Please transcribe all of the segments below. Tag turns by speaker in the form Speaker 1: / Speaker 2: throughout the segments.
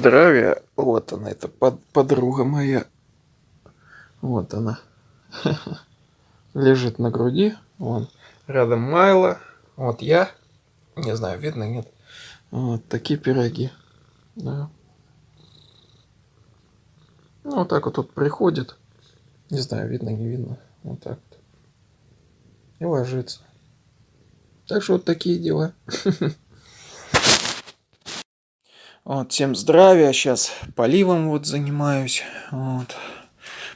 Speaker 1: здравия. Вот она, это под, подруга моя. Вот она. Лежит на груди. Вон. Рядом Майла. Вот я. Не знаю, видно, нет. Вот такие пироги. Да. Ну, вот так вот тут приходит. Не знаю, видно, не видно. Вот так вот. И ложится. Так что вот такие дела. Вот, всем здравия. Сейчас поливом вот занимаюсь. Вот.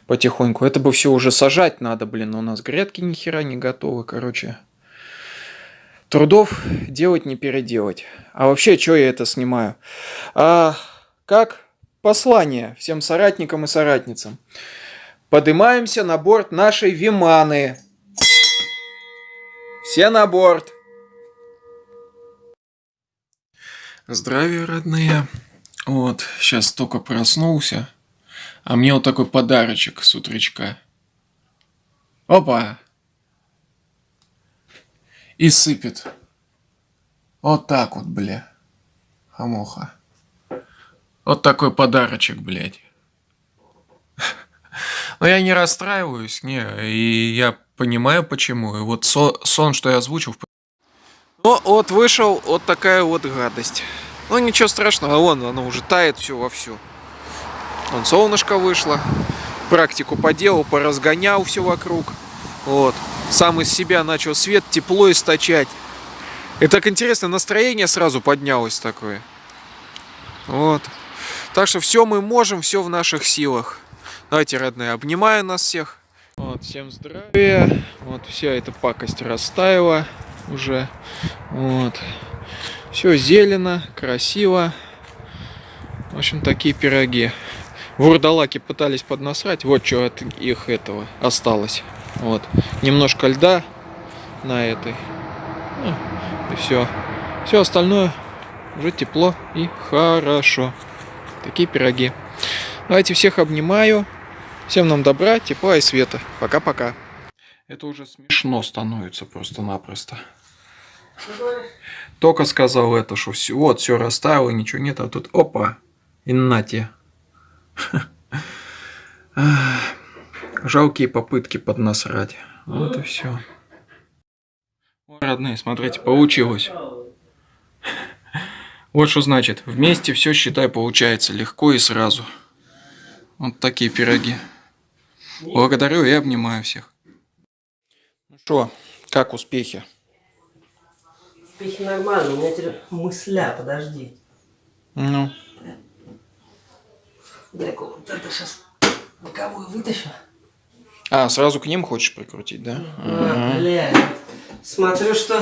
Speaker 1: Потихоньку. Это бы все уже сажать надо, блин. Но у нас грядки ни хера не готовы, короче. Трудов делать не переделать. А вообще, что я это снимаю? А, как послание всем соратникам и соратницам. Поднимаемся на борт нашей Виманы. Все на борт. Здравия, родные. Вот, сейчас только проснулся. А мне вот такой подарочек с утречка. Опа! И сыпет. Вот так вот, бля. Хамоха. Вот такой подарочек, блядь. Но я не расстраиваюсь, не, и я понимаю почему. И вот со сон, что я озвучил, ну, вот вышел вот такая вот гадость. Ну, ничего страшного, вон, оно уже тает все вовсю. Вон, солнышко вышло. Практику поделал, поразгонял все вокруг. Вот. Сам из себя начал свет, тепло источать. И так интересно, настроение сразу поднялось такое. Вот. Так что все мы можем, все в наших силах. Давайте, родные, обнимаю нас всех. Вот, всем здравия. Вот вся эта пакость растаяла уже. Вот. Все зелено, красиво. В общем, такие пироги. Вурдалаки пытались поднасрать. Вот что от их этого осталось. Вот. Немножко льда на этой. Ну, и все. Все остальное уже тепло и хорошо. Такие пироги. Давайте всех обнимаю. Всем нам добра, тепла и света. Пока-пока. Это уже смешно становится просто-напросто. Только сказал это, что все, вот, все растаяло, ничего нет, а тут опа, и нате. Жалкие попытки поднасрать. Вот и все. Родные, смотрите, получилось. Вот что значит, вместе все, считай, получается легко и сразу. Вот такие пироги. Благодарю и обнимаю всех. Ну что, как успехи?
Speaker 2: Успехи нормально, у меня теперь мысля, подожди.
Speaker 1: Ну.
Speaker 2: Дай-ка вот это сейчас боковую вытащу.
Speaker 1: А, сразу к ним хочешь прикрутить, да?
Speaker 2: А, бля, смотрю, что...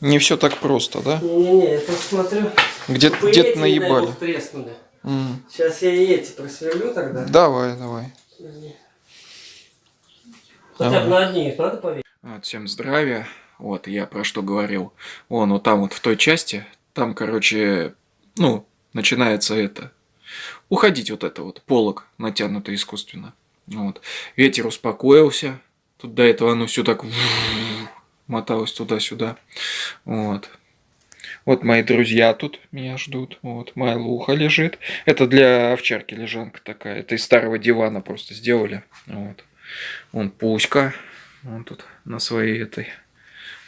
Speaker 1: Не все так просто, да?
Speaker 2: Не-не-не, я просто смотрю...
Speaker 1: Где-то где наебали.
Speaker 2: треснули.
Speaker 1: Mm.
Speaker 2: Сейчас я и эти просверлю тогда.
Speaker 1: Давай, давай.
Speaker 2: Хотя бы на одни их надо поверить.
Speaker 1: Всем здравия. Вот, я про что говорил. Вон, вот там вот в той части, там, короче, ну, начинается это. Уходить вот это вот, полок натянутый искусственно. Вот. Ветер успокоился. Тут до этого оно все так моталось туда-сюда. Вот. Вот мои друзья тут меня ждут. Вот, моя луха лежит. Это для овчарки лежанка такая. Это из старого дивана просто сделали. Вот. Вон Пуська. Он тут на своей этой.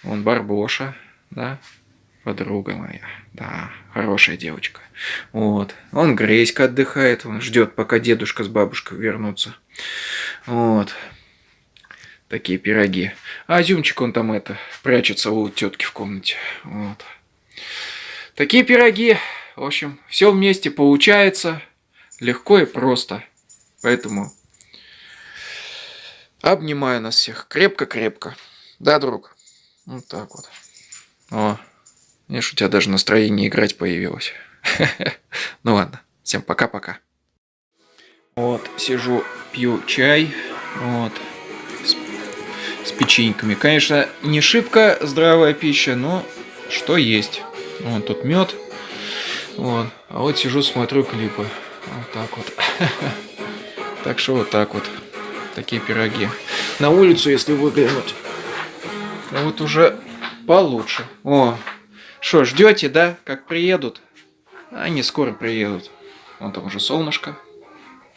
Speaker 1: Вон Барбоша. Да, подруга моя. Да, хорошая девочка. Вот. Он Грейська отдыхает. Он ждет, пока дедушка с бабушкой вернутся. Вот. Такие пироги. А Зюмчик он там это, прячется у тетки в комнате. Вот. Такие пироги. В общем, все вместе получается легко и просто. Поэтому обнимаю нас всех крепко-крепко. Да, друг? Вот так вот. О, видишь, у тебя даже настроение играть появилось. Ну ладно, всем пока-пока. Вот, сижу, пью чай. Вот. С, печеньками. Конечно, не шибко здравая пища, но что есть. Вот тут мед. Вот. А вот сижу, смотрю клипы. Вот так вот. Так что вот так вот. Такие пироги. На улицу, если выглянуть. А вот уже получше. О, что, ждете, да, как приедут? Они скоро приедут. Вон там уже солнышко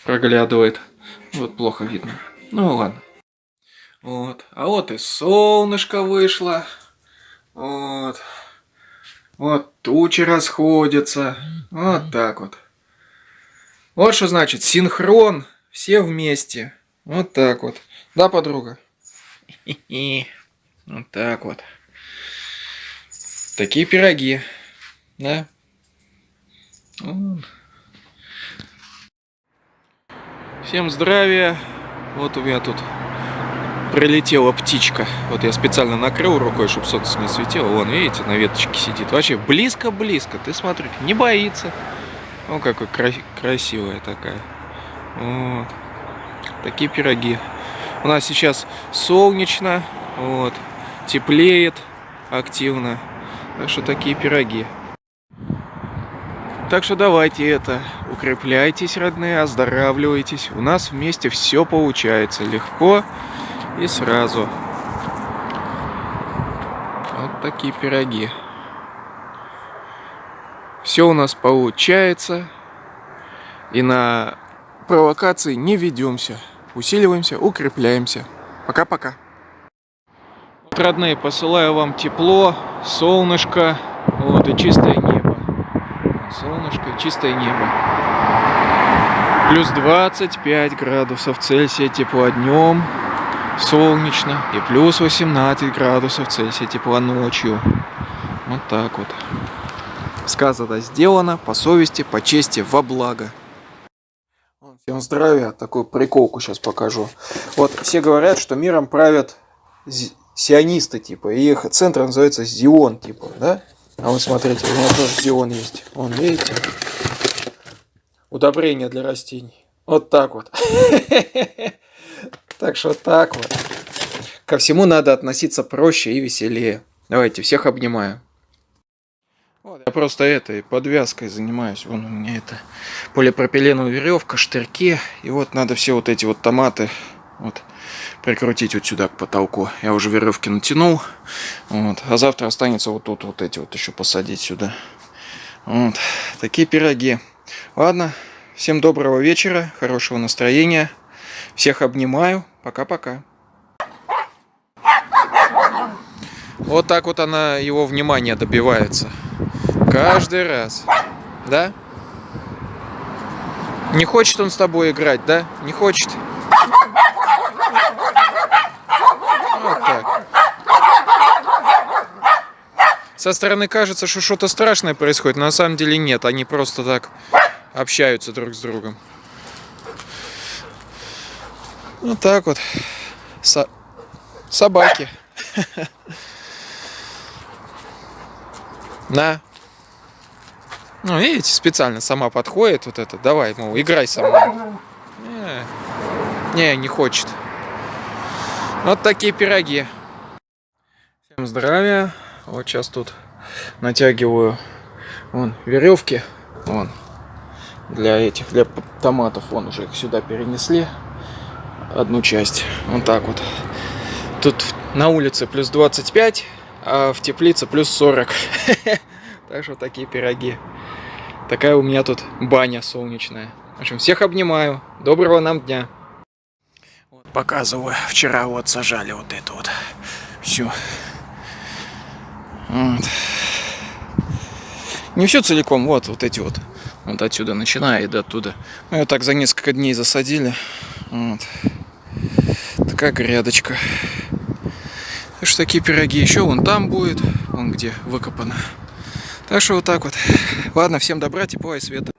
Speaker 1: проглядывает. Вот плохо видно. Ну ладно. Вот. А вот и солнышко вышло. Вот. Вот тучи расходятся. Вот так вот. Вот что значит синхрон. Все вместе. Вот так вот. Да, подруга? Вот так вот. Такие пироги. Да? Всем здравия. Вот у меня тут прилетела птичка. Вот я специально накрыл рукой, чтобы солнце не светило. Вон, видите, на веточке сидит. Вообще близко-близко. Ты смотри, не боится. Ну, какой кра красивая такая. Вот. Такие пироги. У нас сейчас солнечно. Вот. Теплеет активно. Так что такие пироги. Так что давайте это, укрепляйтесь, родные, оздоравливайтесь. У нас вместе все получается легко и сразу. Вот такие пироги. Все у нас получается. И на провокации не ведемся. Усиливаемся, укрепляемся. Пока-пока. Родные, посылаю вам тепло, солнышко, вот и чистое небо. Солнышко чистое небо. Плюс 25 градусов Цельсия тепла днем, солнечно. И плюс 18 градусов Цельсия тепла ночью. Вот так вот. Сказано, сделано по совести, по чести, во благо. Всем здравия, такую приколку сейчас покажу. Вот все говорят, что миром правят сионисты, типа, и их центр называется Зион, типа, да? А вот смотрите, у меня тоже Зион есть. Вон, видите? Удобрение для растений. Вот так вот. Так что так вот. Ко всему надо относиться проще и веселее. Давайте, всех обнимаю. Я просто этой подвязкой занимаюсь. Вон у меня это полипропиленовая веревка, штырьки. И вот надо все вот эти вот томаты вот, прикрутить вот сюда к потолку. Я уже веревки натянул. Вот. А завтра останется вот тут вот эти вот еще посадить сюда. Вот. Такие пироги. Ладно. Всем доброго вечера, хорошего настроения. Всех обнимаю. Пока-пока. Вот так вот она его внимания добивается. Каждый раз. Да? Не хочет он с тобой играть, да? Не хочет? Вот так. Со стороны кажется, что что-то страшное происходит, но на самом деле нет. Они просто так общаются друг с другом. Вот так вот. Со... Собаки. На. Ну, видите, специально сама подходит вот это. Давай, мол, играй со мной. Не, не, не хочет. Вот такие пироги. Всем здравия. Вот сейчас тут натягиваю вон веревки. Вон. Для этих, для томатов. Вон уже их сюда перенесли. Одну часть. Вот так вот. Тут на улице плюс 25, а в теплице плюс 40. Так что такие пироги. Такая у меня тут баня солнечная. В общем, всех обнимаю. Доброго нам дня. Показываю. Вчера вот сажали вот это вот. Все. Вот. Не все целиком, вот, вот эти вот. Вот отсюда начиная и до оттуда. Мы вот так за несколько дней засадили. Вот. Такая грядочка. Так что такие пироги еще вон там будет, вон где выкопано. Так что вот так вот. Ладно, всем добра, тепла и света.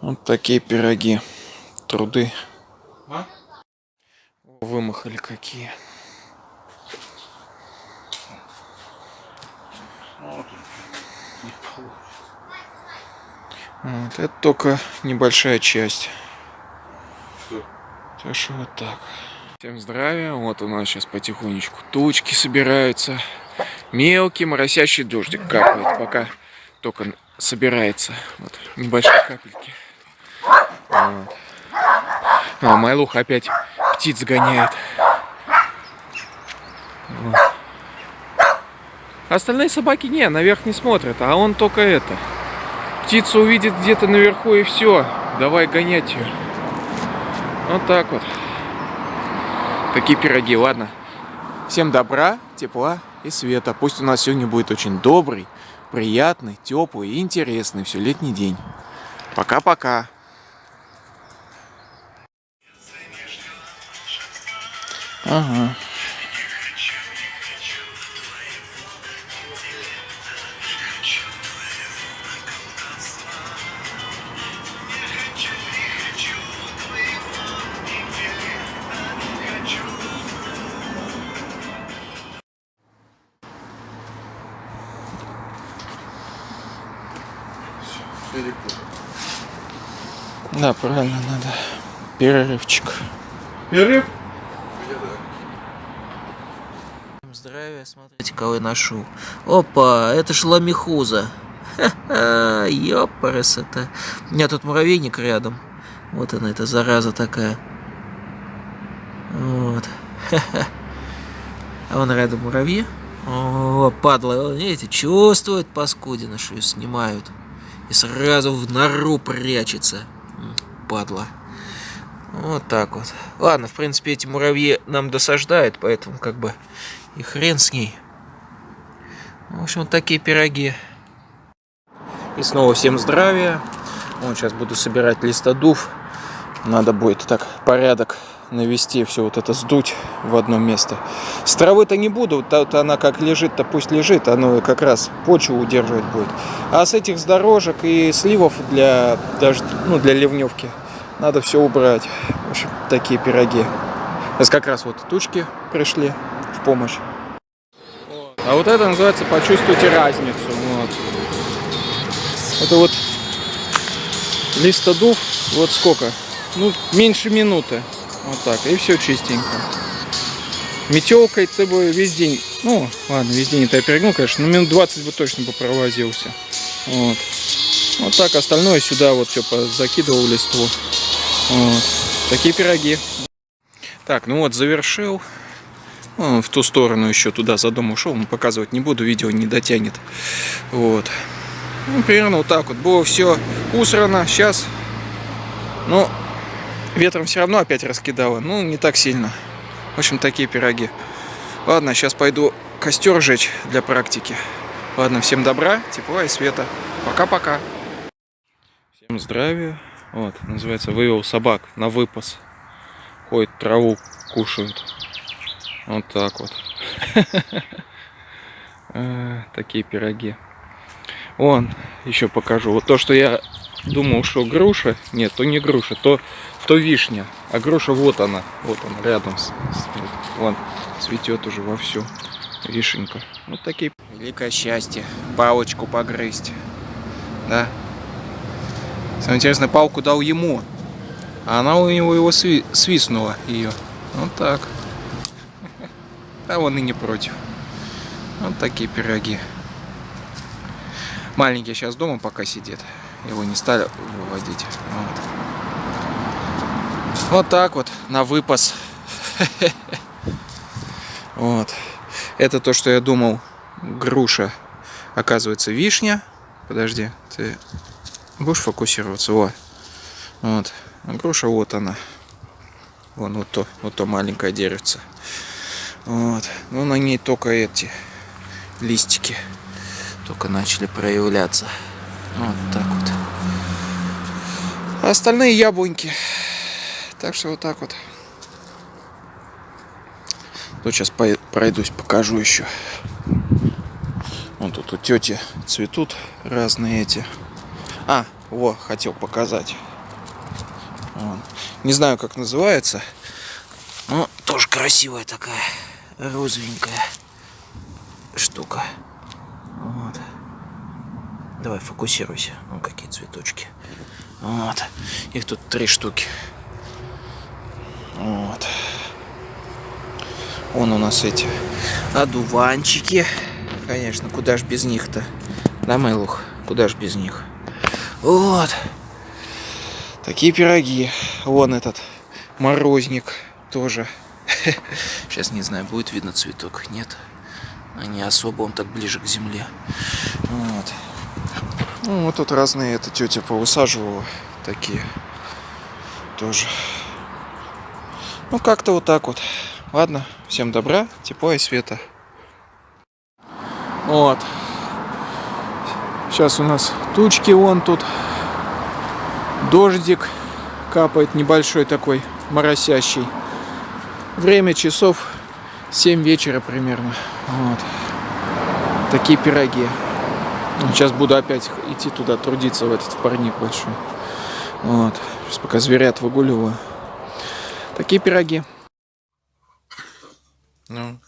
Speaker 1: Вот такие пироги. Труды. А? Вымахали какие. Вот, это только небольшая часть. Так что вот так. Всем здравия. Вот у нас сейчас потихонечку тучки собираются. Мелкий моросящий дождик капает, пока только собирается. Вот, небольшие капельки. Вот. А Майлух опять птиц гоняет. Вот. Остальные собаки не, наверх не смотрят, а он только это. Птицу увидит где-то наверху и все. Давай гонять ее. Вот так вот. Такие пироги, ладно. Всем добра, тепла и света. Пусть у нас сегодня будет очень добрый, приятный, теплый и интересный все летний день. Пока-пока. Ага. Да, правильно, надо. Перерывчик.
Speaker 3: Перерыв?
Speaker 2: Здравия, смотрите, кого я ношу. Опа, это ж ламихуза. Ха-ха, ёпарас это. У меня тут муравейник рядом. Вот она, эта зараза такая. Вот. Ха-ха. А вон рядом муравьи. О, падла, видите, чувствует паскудина, что ее снимают. И сразу в нору прячется. Падла. Вот так вот. Ладно, в принципе, эти муравьи нам досаждают, поэтому как бы и хрен с ней. В общем, вот такие пироги.
Speaker 1: И снова всем здравия. Вот сейчас буду собирать листодув. Надо будет так порядок навести, все вот это сдуть в одно место. С травы-то не буду, тут она как лежит-то пусть лежит, оно как раз почву удерживать будет. А с этих с дорожек и сливов для, дождь, ну, для ливневки надо все убрать. В общем, такие пироги. Сейчас как раз вот тучки пришли в помощь. А вот это называется почувствуйте разницу. Вот. Это вот листодув, вот сколько? Ну, меньше минуты. Вот так. И все чистенько. Метелкой ты бы весь день, ну, ладно, весь день это я перегнул, конечно, но минут 20 бы точно бы провозился. Вот. Вот так, остальное сюда вот все закидывал листву. Вот. Такие пироги. Так, ну вот, завершил. Он в ту сторону еще туда за дом ушел, но показывать не буду, видео не дотянет. Вот. Ну, примерно вот так вот. Было все усрано. Сейчас, ну, ветром все равно опять раскидало. Ну, не так сильно. В общем, такие пироги. Ладно, сейчас пойду костер жечь для практики. Ладно, всем добра, тепла и света. Пока-пока. Всем здравия. Вот, называется, вывел собак на выпас. Ходят, траву кушают. Вот так вот. А, Такие пироги. Вон, еще покажу. Вот то, что я думал, что груша. Нет, то не груша, то, то вишня. А груша вот она. Вот она, рядом. С, с- вон, цветет уже вовсю. Вишенька. Вот такие. Великое счастье. Палочку погрызть. Да. Самое интересное, палку дал ему. А она у него его сви- свистнула ее. Вот так. А он и не против. Вот такие пироги. Маленький сейчас дома пока сидит. Его не стали выводить. Вот. Вот так вот, на выпас. Вот. Это то, что я думал, груша. Оказывается, вишня. Подожди, ты будешь фокусироваться? Вот. Вот. Груша вот она. Вон вот то, вот то маленькое деревце. Вот. Ну, на ней только эти листики только начали проявляться. Вот так вот. А остальные яблоньки. Так что вот так вот. Тут сейчас пройдусь, покажу еще. Вон тут у тети цветут разные эти. А, во, хотел показать. Не знаю, как называется. Но тоже красивая такая, розовенькая штука. Вот. Давай, фокусируйся. Ну, какие цветочки. Вот. Их тут три штуки. Вот. Вон у нас эти одуванчики. Конечно, куда ж без них-то? Да, Майлух? Куда ж без них? Вот. Такие пироги. Вон этот Морозник тоже.
Speaker 2: Сейчас не знаю, будет видно цветок, нет. А не особо, он так ближе к земле. Вот.
Speaker 1: Ну, вот тут разные, эта тетя поусаживала такие тоже. Ну, как-то вот так вот. Ладно, всем добра, тепла и света. Вот. Сейчас у нас тучки вон тут. Дождик капает небольшой такой, моросящий. Время часов 7 вечера примерно. Вот. Такие пироги. Сейчас буду опять идти туда трудиться, в этот парник большой. Вот. Сейчас пока зверят выгуливаю. Такие пироги. Ну,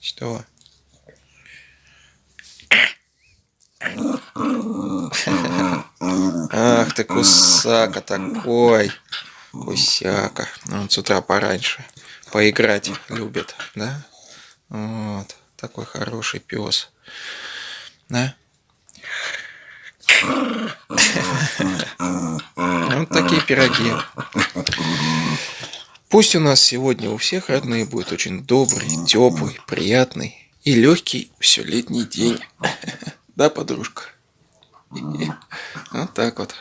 Speaker 1: что? Ах ты кусака такой. Кусяка. Ну, Он с утра пораньше. Поиграть любит, да? Вот. Такой хороший пес. Да? Вот такие пироги. Пусть у нас сегодня у всех родные будет очень добрый, теплый, приятный и легкий все летний день. Да, подружка? Вот так вот.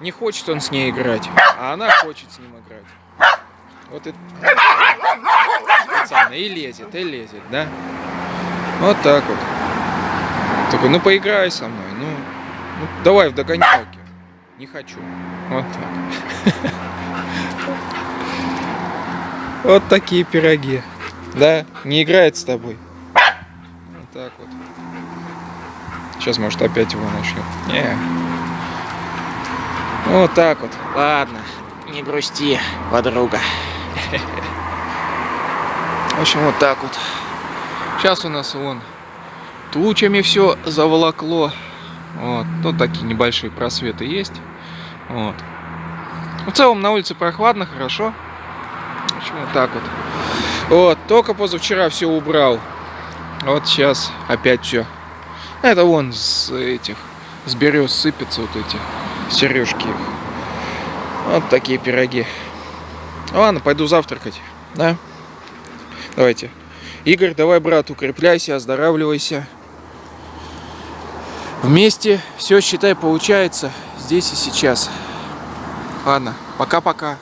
Speaker 1: Не хочет он с ней играть, а она хочет с ним играть. Вот это специально и лезет, и лезет, да? Вот так вот. Такой, ну поиграй со мной, ну, ну давай в догонялки. Не хочу. Вот так. Вот такие пироги. Да? Не играет с тобой. Вот так вот. Сейчас, может, опять его начнет. Не. Вот так вот.
Speaker 2: Ладно, не грусти, подруга.
Speaker 1: В общем, вот так вот. Сейчас у нас вон тучами все заволокло. Вот. Тут такие небольшие просветы есть. Вот. В целом на улице прохладно, хорошо. В общем, вот так вот. Вот, только позавчера все убрал. Вот сейчас опять все. Это вон с этих, с берез сыпятся вот эти сережки. Вот такие пироги. Ладно, пойду завтракать. Да? Давайте. Игорь, давай, брат, укрепляйся, оздоравливайся. Вместе все, считай, получается здесь и сейчас. Ладно, пока-пока.